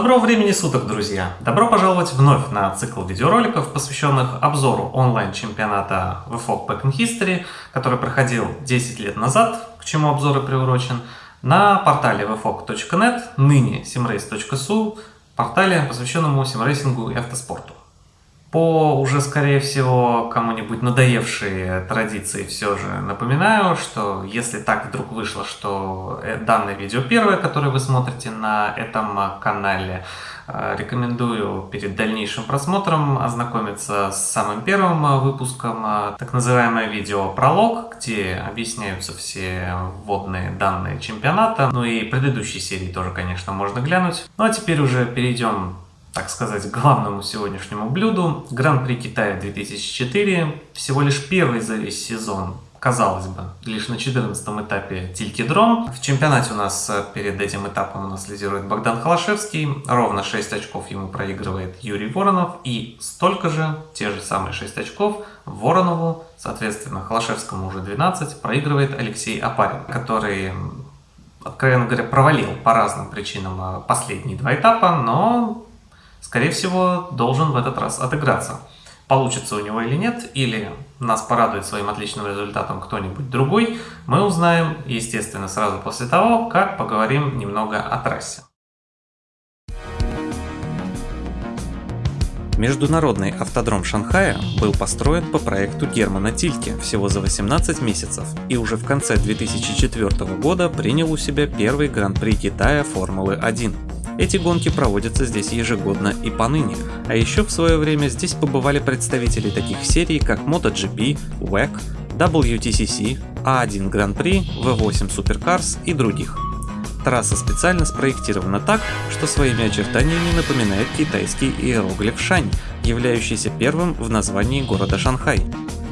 Доброго времени суток, друзья! Добро пожаловать вновь на цикл видеороликов, посвященных обзору онлайн-чемпионата VFOG Back History, который проходил 10 лет назад, к чему обзор и приурочен, на портале vfog.net, ныне simrace.su, портале, посвященному симрейсингу и автоспорту. По уже, скорее всего, кому-нибудь надоевшие традиции все же напоминаю, что если так вдруг вышло, что э, данное видео первое, которое вы смотрите на этом канале, э, рекомендую перед дальнейшим просмотром ознакомиться с самым первым выпуском, э, так называемое видео пролог, где объясняются все вводные данные чемпионата, ну и предыдущие серии тоже, конечно, можно глянуть. Ну а теперь уже перейдем так сказать, главному сегодняшнему блюду. Гран-при Китая 2004, всего лишь первый за весь сезон, казалось бы, лишь на 14 этапе Тилькидром. В чемпионате у нас э, перед этим этапом у нас лидирует Богдан Холошевский, ровно 6 очков ему проигрывает Юрий Воронов, и столько же, те же самые 6 очков, Воронову, соответственно, Холошевскому уже 12, проигрывает Алексей Апарин, который откровенно говоря, провалил по разным причинам э, последние два этапа, но скорее всего, должен в этот раз отыграться. Получится у него или нет, или нас порадует своим отличным результатом кто-нибудь другой, мы узнаем, естественно, сразу после того, как поговорим немного о трассе. Международный автодром Шанхая был построен по проекту Германа Тильке всего за 18 месяцев и уже в конце 2004 года принял у себя первый Гран-при Китая Формулы-1. Эти гонки проводятся здесь ежегодно и поныне, а еще в свое время здесь побывали представители таких серий, как MotoGP, WEC, WTCC, A1 Grand Prix, V8 Supercars и других. Трасса специально спроектирована так, что своими очертаниями напоминает китайский иероглиф Шань, являющийся первым в названии города Шанхай.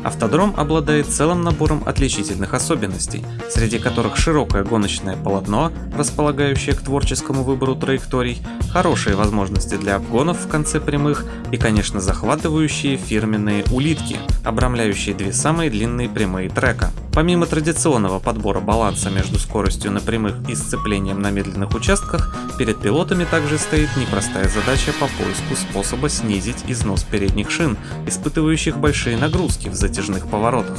Автодром обладает целым набором отличительных особенностей, среди которых широкое гоночное полотно, располагающее к творческому выбору траекторий, хорошие возможности для обгонов в конце прямых и, конечно, захватывающие фирменные улитки, обрамляющие две самые длинные прямые трека. Помимо традиционного подбора баланса между скоростью на прямых и сцеплением на медленных участках, перед пилотами также стоит непростая задача по поиску способа снизить износ передних шин, испытывающих большие нагрузки в затяжных поворотах.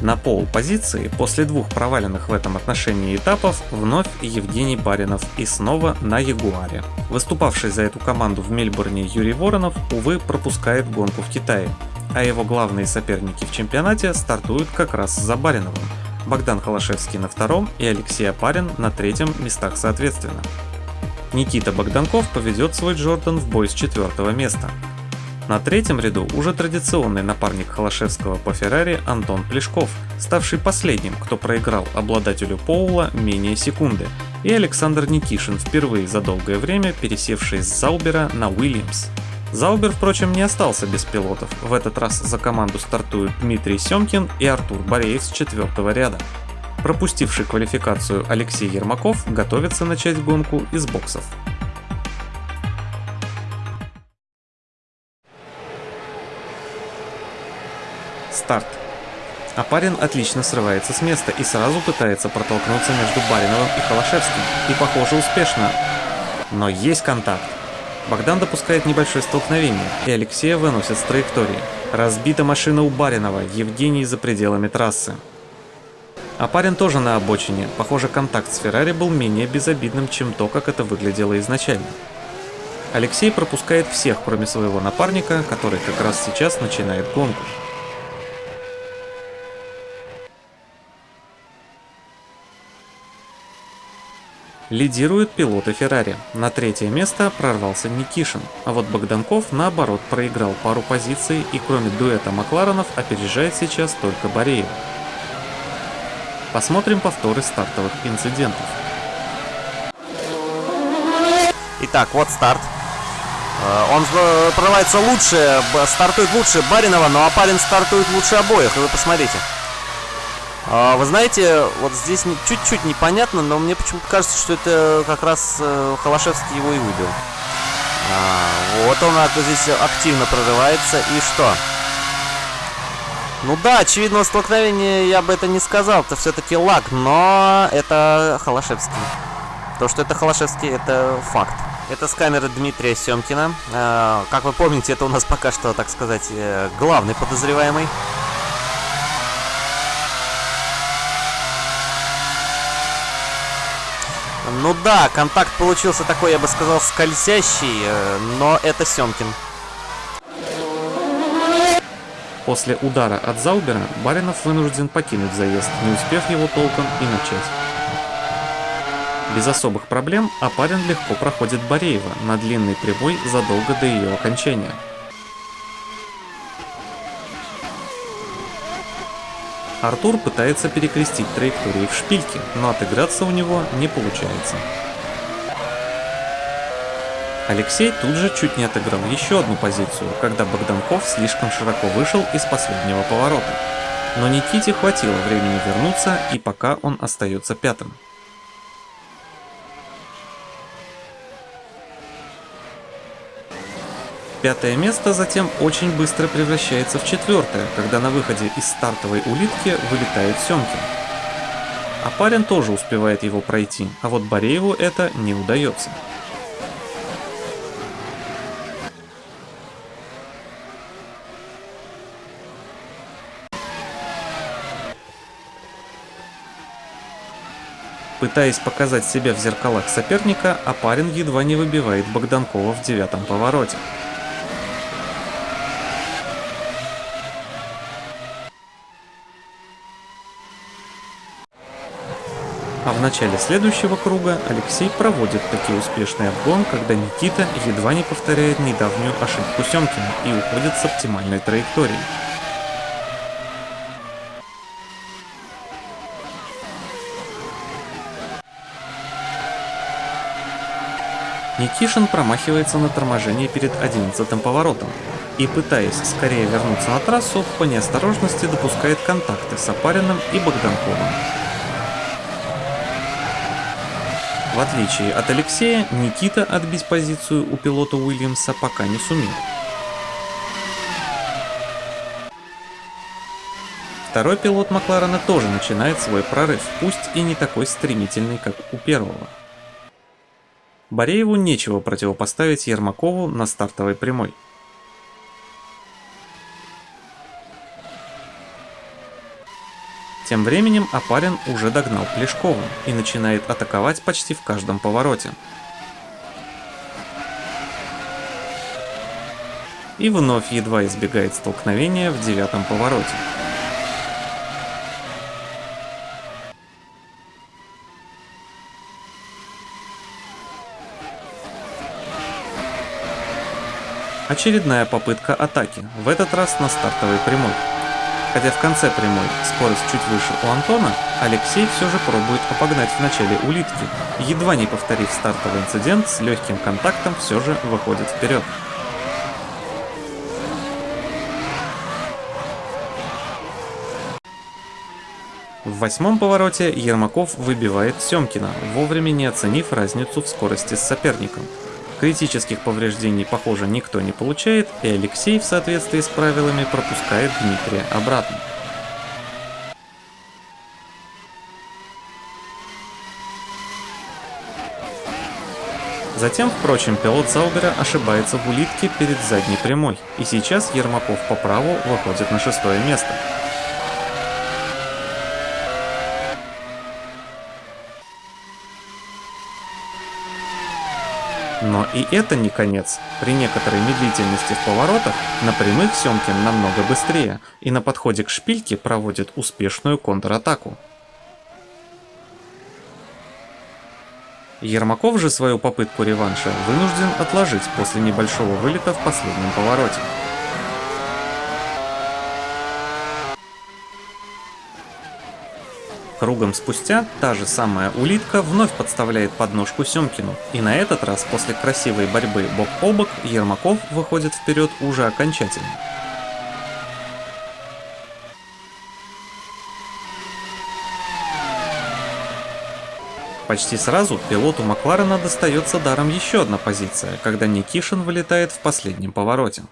На пол-позиции после двух проваленных в этом отношении этапов вновь Евгений Баринов и снова на Ягуаре. Выступавший за эту команду в Мельбурне Юрий Воронов, увы, пропускает гонку в Китае, а его главные соперники в чемпионате стартуют как раз за Бариновым. Богдан Холошевский на втором и Алексей Апарин на третьем местах соответственно. Никита Богданков поведет свой Джордан в бой с четвертого места. На третьем ряду уже традиционный напарник Холошевского по Феррари Антон Плешков, ставший последним, кто проиграл обладателю Поула менее секунды, и Александр Никишин, впервые за долгое время пересевший с Заубера на Уильямс. Заубер, впрочем, не остался без пилотов. В этот раз за команду стартуют Дмитрий Семкин и Артур Бореев с четвертого ряда. Пропустивший квалификацию Алексей Ермаков готовится начать гонку из боксов. Старт. А парень отлично срывается с места и сразу пытается протолкнуться между Бариновым и Холошевским. И похоже успешно. Но есть контакт. Богдан допускает небольшое столкновение, и Алексея выносит с траектории. Разбита машина у Баринова, Евгений за пределами трассы. А парень тоже на обочине. Похоже, контакт с Феррари был менее безобидным, чем то, как это выглядело изначально. Алексей пропускает всех, кроме своего напарника, который как раз сейчас начинает гонку. Лидируют пилоты Феррари. На третье место прорвался Никишин, а вот Богданков наоборот проиграл пару позиций и кроме дуэта Макларенов опережает сейчас только Бореев. Посмотрим повторы стартовых инцидентов. Итак, вот старт. Э, он прорывается лучше, стартует лучше Баринова, но Апарин стартует лучше обоих, вы посмотрите. А, вы знаете, вот здесь чуть-чуть непонятно, но мне почему-то кажется, что это как раз э, Холошевский его и выбил. А, вот он здесь активно прорывается. И что? Ну да, очевидного столкновения я бы это не сказал. Это все-таки лаг, но это Холошевский. То, что это Холошевский, это факт. Это с камеры Дмитрия Семкина. А, как вы помните, это у нас пока что, так сказать, э, главный подозреваемый. Ну да, контакт получился такой, я бы сказал, скользящий, э, но это Семкин. После удара от Заубера Баринов вынужден покинуть заезд, не успев его толком и начать. Без особых проблем Апарин легко проходит Бореева на длинный прибой задолго до ее окончания. Артур пытается перекрестить траектории в шпильке, но отыграться у него не получается. Алексей тут же чуть не отыграл еще одну позицию, когда Богданков слишком широко вышел из последнего поворота. Но Никите хватило времени вернуться, и пока он остается пятым. Пятое место затем очень быстро превращается в четвертое, когда на выходе из стартовой улитки вылетает Семкин. А парень тоже успевает его пройти, а вот Борееву это не удается. Пытаясь показать себя в зеркалах соперника, Апарин едва не выбивает Богданкова в девятом повороте. А в начале следующего круга Алексей проводит таки успешный обгон, когда Никита едва не повторяет недавнюю ошибку Семкина и уходит с оптимальной траекторией. Никишин промахивается на торможении перед 11 поворотом и, пытаясь скорее вернуться на трассу, по неосторожности допускает контакты с Апариным и Богданковым. В отличие от Алексея, Никита отбить позицию у пилота Уильямса пока не сумел. Второй пилот Макларена тоже начинает свой прорыв, пусть и не такой стремительный, как у первого. Борееву нечего противопоставить Ермакову на стартовой прямой. Тем временем Апарин уже догнал Плешкова и начинает атаковать почти в каждом повороте. И вновь едва избегает столкновения в девятом повороте. Очередная попытка атаки, в этот раз на стартовой прямой. Хотя в конце прямой скорость чуть выше у Антона, Алексей все же пробует обогнать в начале улитки, едва не повторив стартовый инцидент, с легким контактом все же выходит вперед. В восьмом повороте Ермаков выбивает Семкина, вовремя не оценив разницу в скорости с соперником. Критических повреждений, похоже, никто не получает, и Алексей в соответствии с правилами пропускает Дмитрия обратно. Затем, впрочем, пилот Заубера ошибается в улитке перед задней прямой, и сейчас Ермаков по праву выходит на шестое место. Но и это не конец. При некоторой медлительности в поворотах на прямых Семкин намного быстрее и на подходе к шпильке проводит успешную контратаку. Ермаков же свою попытку реванша вынужден отложить после небольшого вылета в последнем повороте. Кругом спустя та же самая улитка вновь подставляет подножку Семкину, и на этот раз после красивой борьбы бок о бок Ермаков выходит вперед уже окончательно. Почти сразу пилоту Макларена достается даром еще одна позиция, когда Никишин вылетает в последнем повороте.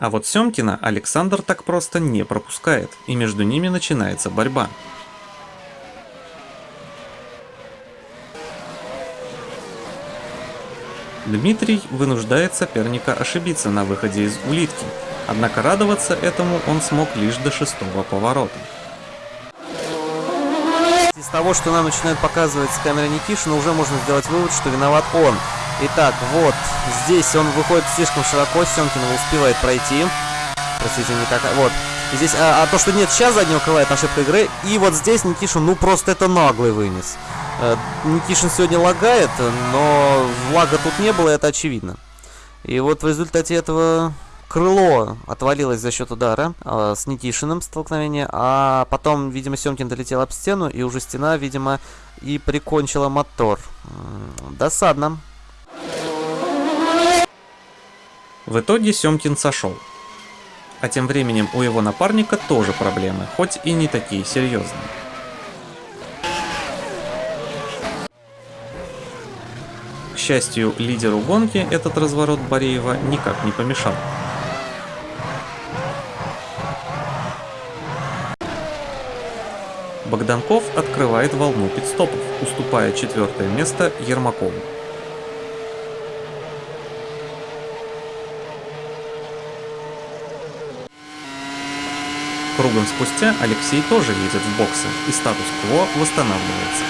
А вот Семкина Александр так просто не пропускает, и между ними начинается борьба. Дмитрий вынуждает соперника ошибиться на выходе из улитки, однако радоваться этому он смог лишь до шестого поворота. Из того, что нам начинают показывать с камеры Никишина, уже можно сделать вывод, что виноват он. Итак, вот, здесь он выходит слишком широко, Семкин успевает пройти. Простите, не как... Вот. Здесь, а, а то, что нет сейчас заднего крыла, это ошибка игры. И вот здесь Никишин, ну просто это наглый вынес. Э, Никишин сегодня лагает, но лага тут не было, это очевидно. И вот в результате этого крыло отвалилось за счет удара э, с Никишиным столкновение, а потом, видимо, Семкин долетел об стену, и уже стена, видимо, и прикончила мотор. Досадно. В итоге Семкин сошел. А тем временем у его напарника тоже проблемы, хоть и не такие серьезные. К счастью, лидеру гонки этот разворот Бореева никак не помешал. Богданков открывает волну пидстопов, уступая четвертое место Ермакову. Кругом спустя Алексей тоже едет в боксы, и статус-кво восстанавливается.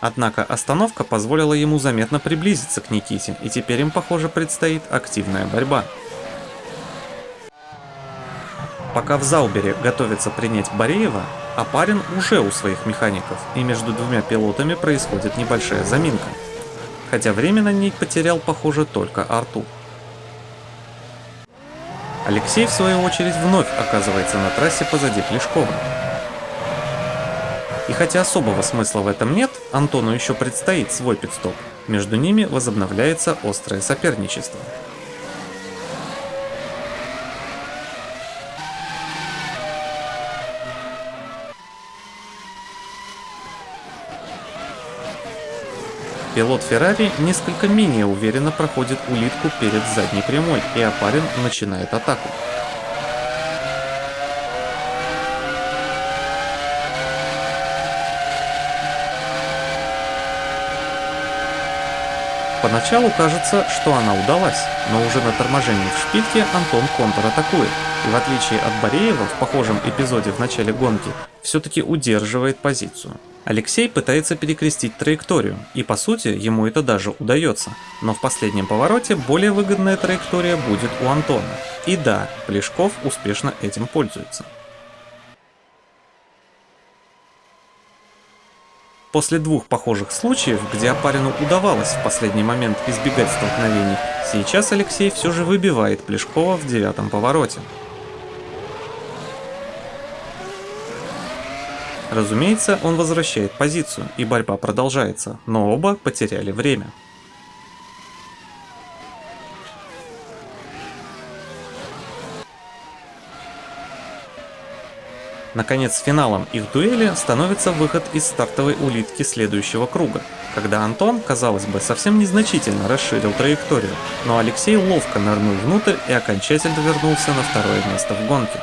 Однако остановка позволила ему заметно приблизиться к Никите, и теперь им, похоже, предстоит активная борьба. Пока в Заубере готовится принять Бореева, Апарин уже у своих механиков, и между двумя пилотами происходит небольшая заминка. Хотя время на ней потерял, похоже, только Артур. Алексей, в свою очередь, вновь оказывается на трассе позади Плешкова. И хотя особого смысла в этом нет, Антону еще предстоит свой пидстоп. Между ними возобновляется острое соперничество. Пилот Феррари несколько менее уверенно проходит улитку перед задней прямой, и Апарин начинает атаку. Поначалу кажется, что она удалась, но уже на торможении в шпильке Антон контратакует, и в отличие от Бореева в похожем эпизоде в начале гонки, все-таки удерживает позицию. Алексей пытается перекрестить траекторию, и по сути ему это даже удается. Но в последнем повороте более выгодная траектория будет у Антона. И да, Плешков успешно этим пользуется. После двух похожих случаев, где Апарину удавалось в последний момент избегать столкновений, сейчас Алексей все же выбивает Плешкова в девятом повороте. Разумеется, он возвращает позицию, и борьба продолжается, но оба потеряли время. Наконец, финалом их дуэли становится выход из стартовой улитки следующего круга, когда Антон, казалось бы, совсем незначительно расширил траекторию, но Алексей ловко нырнул внутрь и окончательно вернулся на второе место в гонке.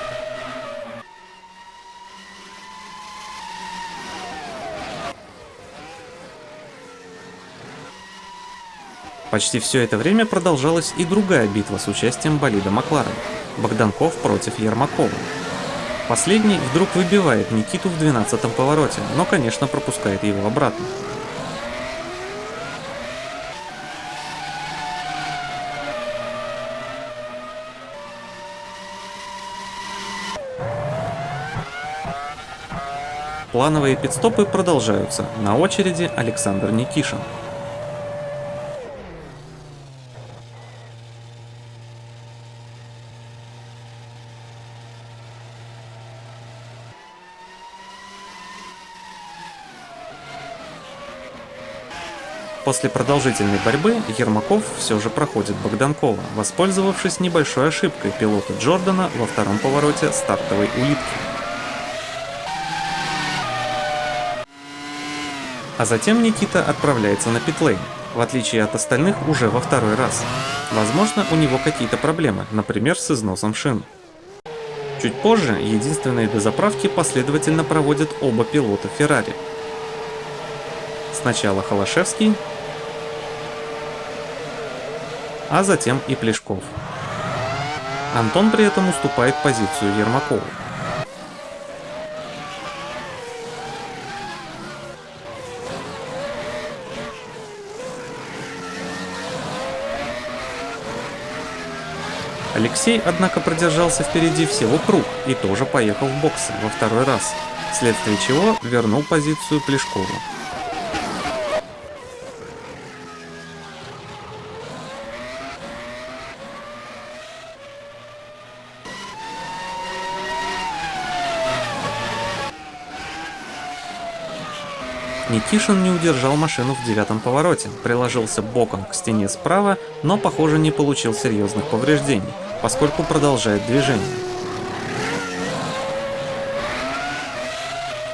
Почти все это время продолжалась и другая битва с участием болида Макларен – Богданков против Ермакова. Последний вдруг выбивает Никиту в 12-м повороте, но, конечно, пропускает его обратно. Плановые пидстопы продолжаются. На очереди Александр Никишин. После продолжительной борьбы Ермаков все же проходит Богданкова, воспользовавшись небольшой ошибкой пилота Джордана во втором повороте стартовой улитки. А затем Никита отправляется на питлейн, в отличие от остальных уже во второй раз. Возможно, у него какие-то проблемы, например, с износом шин. Чуть позже единственные дозаправки последовательно проводят оба пилота Феррари. Сначала Холошевский, а затем и Плешков. Антон при этом уступает позицию Ермакову. Алексей, однако, продержался впереди всего круг и тоже поехал в боксы во второй раз, вследствие чего вернул позицию Плешкову. Никишин не удержал машину в девятом повороте, приложился боком к стене справа, но, похоже, не получил серьезных повреждений, поскольку продолжает движение.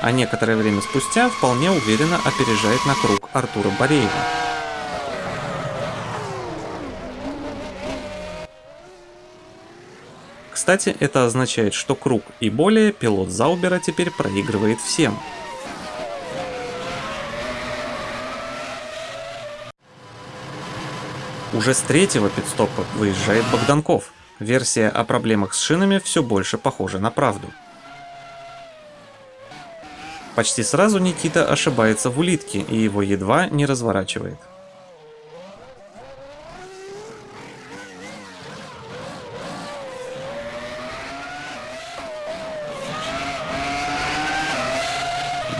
А некоторое время спустя вполне уверенно опережает на круг Артура Бореева. Кстати, это означает, что круг и более пилот Заубера теперь проигрывает всем, Уже с третьего пидстопа выезжает Богданков. Версия о проблемах с шинами все больше похожа на правду. Почти сразу Никита ошибается в улитке и его едва не разворачивает.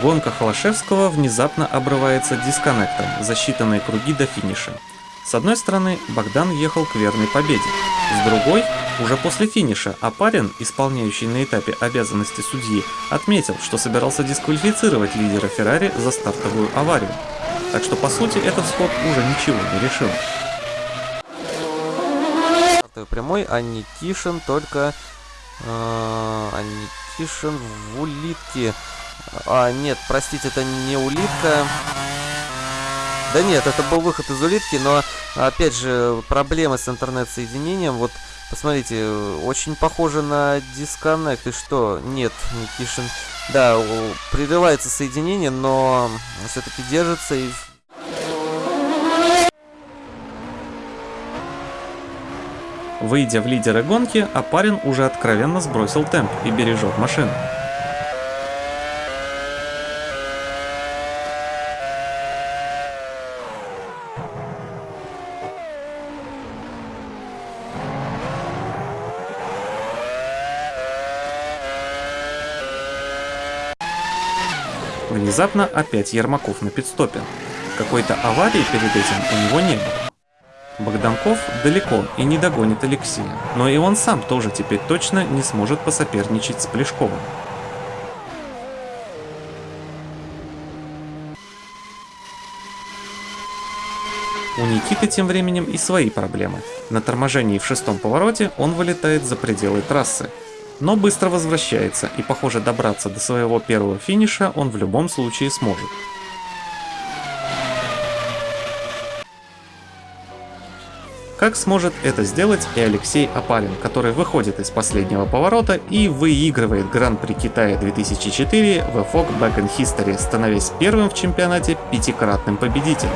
Гонка Холошевского внезапно обрывается дисконнектом за считанные круги до финиша. С одной стороны, Богдан ехал к верной победе, с другой, уже после финиша, Апарин, исполняющий на этапе обязанности судьи, отметил, что собирался дисквалифицировать лидера Феррари за стартовую аварию. Так что, по сути, этот сход уже ничего не решил. Прямой, а Никишин только... Э, а Никишин в улитке. А, нет, простите, это не улитка. Да нет, это был выход из улитки, но, опять же, проблемы с интернет-соединением, вот, посмотрите, очень похоже на дисконнект, и что? Нет, Никишин, да, прерывается соединение, но все-таки держится и... Выйдя в лидеры гонки, Апарин уже откровенно сбросил темп и бережет машину. Внезапно опять Ермаков на пидстопе. Какой-то аварии перед этим у него не было. Богданков далеко и не догонит Алексея, но и он сам тоже теперь точно не сможет посоперничать с Плешковым. У Никиты тем временем и свои проблемы. На торможении в шестом повороте он вылетает за пределы трассы, но быстро возвращается, и похоже добраться до своего первого финиша он в любом случае сможет. Как сможет это сделать и Алексей Апалин, который выходит из последнего поворота и выигрывает Гран-при Китая 2004 в EFOC Back in History, становясь первым в чемпионате пятикратным победителем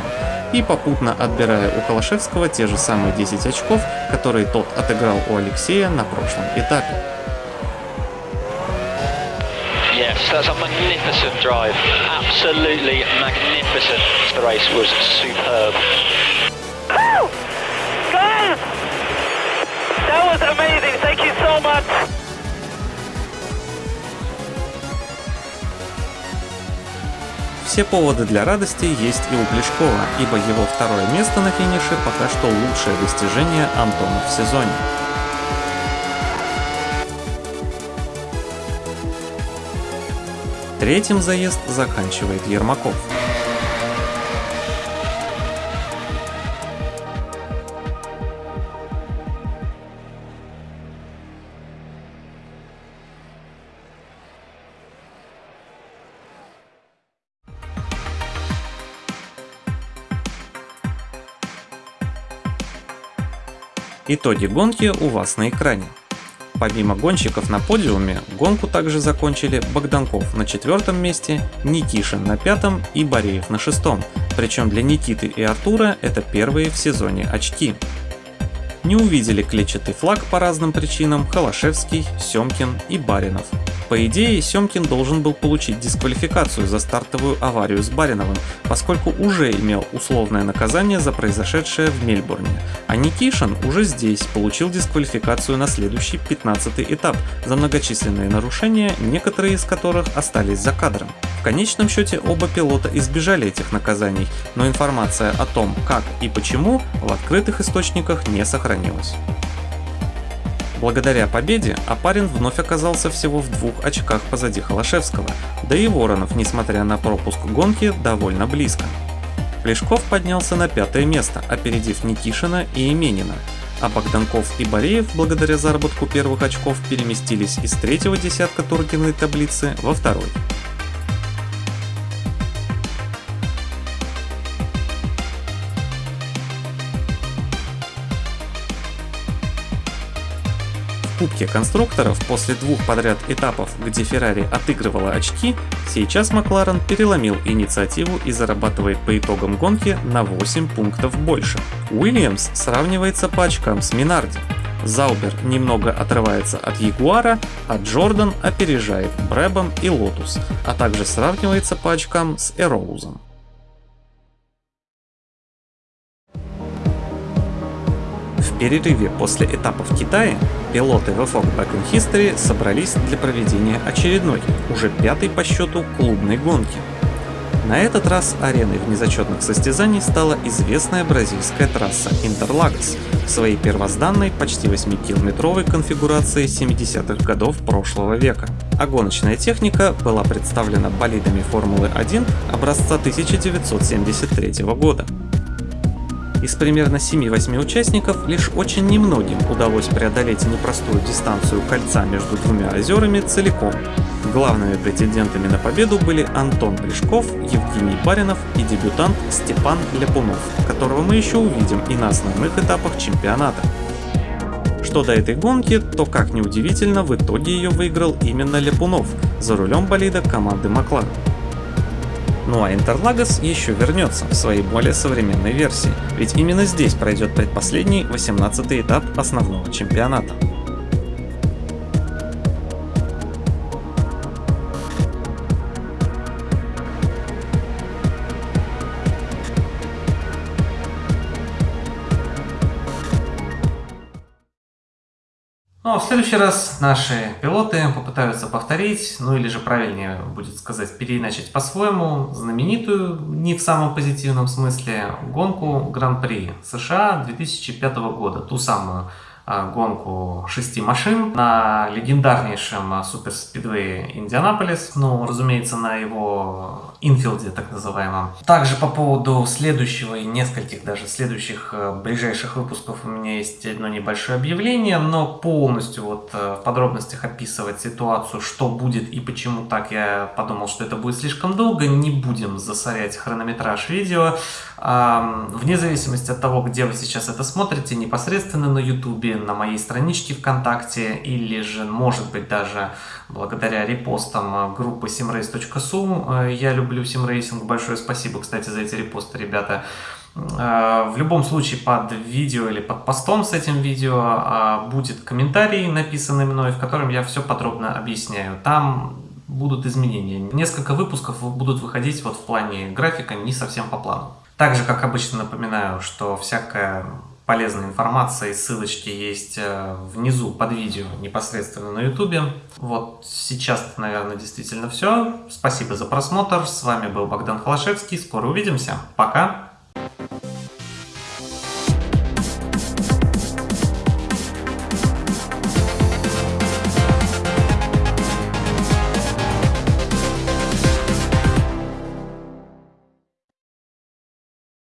и попутно отбирая у Холошевского те же самые 10 очков, которые тот отыграл у Алексея на прошлом этапе. Yes, that's a magnificent drive. Absolutely magnificent. The race was superb. Oh! Guys! That was amazing. Thank you so much. Все поводы для радости есть и у Плешкова, ибо его второе место на финише пока что лучшее достижение Антона в сезоне. Третьим заезд заканчивает Ермаков. Итоги гонки у вас на экране. Помимо гонщиков на подиуме, гонку также закончили Богданков на четвертом месте, Никишин на пятом и Бореев на шестом. Причем для Никиты и Артура это первые в сезоне очки. Не увидели клетчатый флаг по разным причинам Холошевский, Семкин и Баринов. По идее, Семкин должен был получить дисквалификацию за стартовую аварию с Бариновым, поскольку уже имел условное наказание за произошедшее в Мельбурне, а Никишин уже здесь получил дисквалификацию на следующий 15 этап за многочисленные нарушения, некоторые из которых остались за кадром. В конечном счете оба пилота избежали этих наказаний, но информация о том, как и почему, в открытых источниках не сохранилась. Благодаря победе Апарин вновь оказался всего в двух очках позади Холошевского, да и Воронов, несмотря на пропуск гонки, довольно близко. Плешков поднялся на пятое место, опередив Никишина и Именина, а Богданков и Бореев, благодаря заработку первых очков, переместились из третьего десятка турнирной таблицы во второй. Кубке конструкторов после двух подряд этапов, где Феррари отыгрывала очки, сейчас Макларен переломил инициативу и зарабатывает по итогам гонки на 8 пунктов больше. Уильямс сравнивается по очкам с Минарди. Заубер немного отрывается от Ягуара, а Джордан опережает Брэбом и Лотус, а также сравнивается по очкам с Эроузом. Перерыве после этапа в Китае пилоты VFOG Back in History собрались для проведения очередной, уже пятой по счету клубной гонки. На этот раз ареной внезачетных состязаний стала известная бразильская трасса Интерлагос в своей первозданной почти 8-километровой конфигурации 70-х годов прошлого века. А гоночная техника была представлена болидами Формулы 1 образца 1973 года. Из примерно 7-8 участников лишь очень немногим удалось преодолеть непростую дистанцию кольца между двумя озерами целиком. Главными претендентами на победу были Антон Плешков, Евгений Баринов и дебютант Степан Ляпунов, которого мы еще увидим и на основных этапах чемпионата. Что до этой гонки, то как ни удивительно, в итоге ее выиграл именно Ляпунов за рулем болида команды Макларен. Ну а Интерлагос еще вернется в своей более современной версии, ведь именно здесь пройдет предпоследний 18 этап основного чемпионата. В следующий раз наши пилоты попытаются повторить, ну или же правильнее будет сказать, переиначить по-своему знаменитую, не в самом позитивном смысле, гонку Гран-при США 2005 года, ту самую гонку шести машин на легендарнейшем суперспидвее Индианаполис, ну, разумеется, на его инфилде, так называемом. Также по поводу следующего и нескольких даже следующих э, ближайших выпусков у меня есть одно небольшое объявление, но полностью вот э, в подробностях описывать ситуацию, что будет и почему так, я подумал, что это будет слишком долго, не будем засорять хронометраж видео. Вне зависимости от того, где вы сейчас это смотрите, непосредственно на YouTube, на моей страничке ВКонтакте, или же, может быть, даже благодаря репостам группы simrace.su. Э, я люблю simracing, большое спасибо, кстати, за эти репосты, ребята. Э, в любом случае под видео или под постом с этим видео э, будет комментарий, написанный мной, в котором я все подробно объясняю. Там будут изменения. Несколько выпусков будут выходить вот в плане графика не совсем по плану. Также, как обычно, напоминаю, что всякая полезная информация и ссылочки есть э, внизу под видео непосредственно на ютубе. Вот сейчас, наверное, действительно все. Спасибо за просмотр. С вами был Богдан Холошевский. Скоро увидимся. Пока!